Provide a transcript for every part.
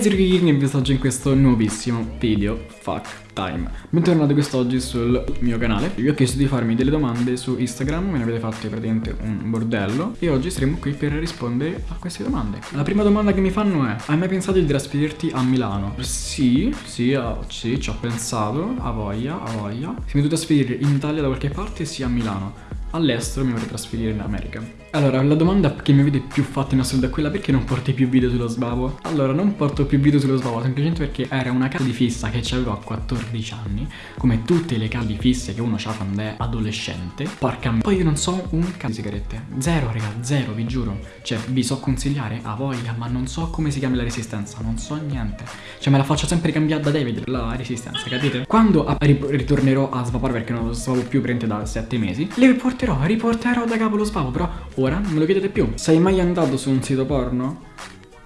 e vi assaggio in questo nuovissimo video Fuck Time. Bentornati quest'oggi sul mio canale. Vi ho chiesto di farmi delle domande su Instagram Me ne avete fatte praticamente un bordello E oggi saremo qui per rispondere a queste domande. La prima domanda che mi fanno è Hai mai pensato di trasferirti a Milano? Sì, sì, uh, sì, ci ho pensato A voglia, a voglia. Se mi devo trasferire in Italia da qualche parte sia a Milano. All'estero mi vorrei trasferire in America. Allora, la domanda che mi avete più fatto in assoluto è quella perché non porti più video sullo sbavo? Allora, non porto più video sullo sbavo semplicemente perché era una casa di fissa che avevo a 14 anni, come tutte le case di fisse che uno ha quando è adolescente. Porca m***a. Poi io non so un cazzo di sigarette. Zero, raga, zero, vi giuro. Cioè, vi so consigliare, a voglia, ma non so come si chiama la resistenza, non so niente. Cioè, me la faccio sempre cambiare da David, la resistenza, capite? Quando ritornerò a svapare perché non lo svavo più prende da 7 mesi, le riporterò, riporterò da capo lo spavo, però ora non me lo chiedete più. Sei mai andato su un sito porno?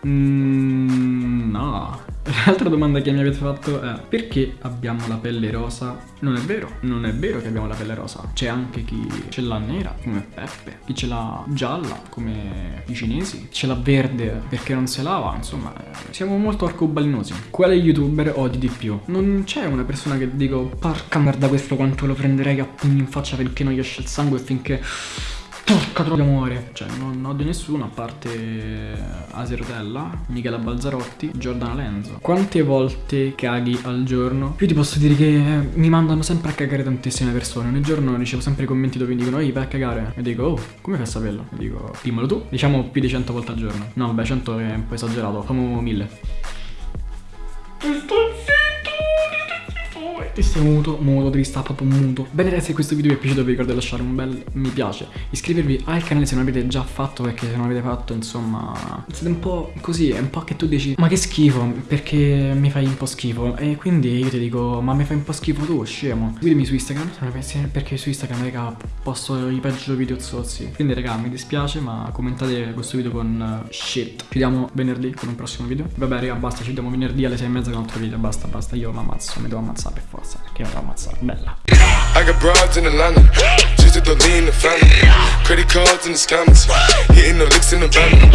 Mmm, no. L'altra domanda che mi avete fatto è perché abbiamo la pelle rosa? Non è vero, non è vero che abbiamo la pelle rosa. C'è anche chi ce l'ha nera, come Peppe, chi ce l'ha gialla, come i cinesi, ce l'ha verde perché non si lava, insomma, siamo molto arcobalenosi. Quale youtuber odi di più? Non c'è una persona che dico, porca merda questo quanto lo prenderei a pugni in faccia finché non gli esce il sangue e finché Porca troia amore Cioè non odio nessuno a parte Aserotella, Michela Balzarotti, Giordana Lenzo Quante volte caghi al giorno? Io ti posso dire che mi mandano sempre a cagare tantissime persone. Ogni giorno ricevo sempre commenti dove mi dicono Ehi vai a cagare. E dico oh come fai a saperlo? E dico dimmelo tu. Diciamo più di 100 volte al giorno. No vabbè 100 è un po' esagerato Famo 1000 e sei muto, muto, trista, proprio muto. Bene ragazzi se questo video vi è piaciuto vi ricordo di lasciare un bel mi piace Iscrivervi al canale se non l'avete già fatto perché se non l'avete fatto insomma Siete un po' così, è un po' che tu dici Ma che schifo perché mi fai un po' schifo? E quindi io ti dico ma mi fai un po' schifo tu scemo. Seguitemi su Instagram perché su Instagram raga posto i peggio video zozzi. Quindi raga mi dispiace ma commentate questo video con uh, shit. Ci vediamo venerdì con un prossimo video. Vabbè raga basta ci vediamo venerdì alle 6 e mezza con un altro video. Basta basta io mi ammazzo mi devo ammazzare per forza forza perché mi ammazzare bella. I got broads in Atlanta Just to lean the family. Credit cards in the scammers. Hitting the licks in the van